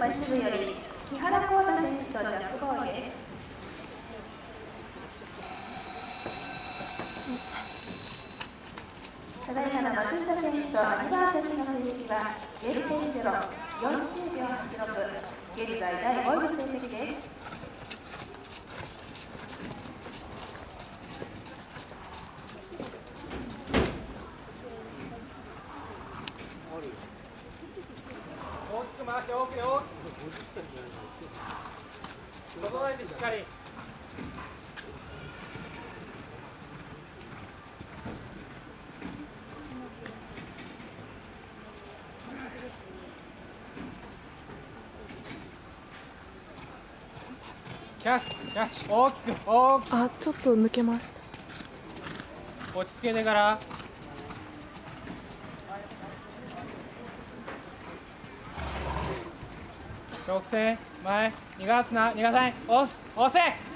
馬支部より木原幸太選手とジャックボーイですただいまの松下選手とアニバーサリーの成績は0.0、40秒86、現在第5位の成績です。く回して大きく大きく整えてしっかりキャッキャッ大きく大きくあちょっと抜けました落ち着けてから直線前逃がすな。逃がさない。押す。押せ。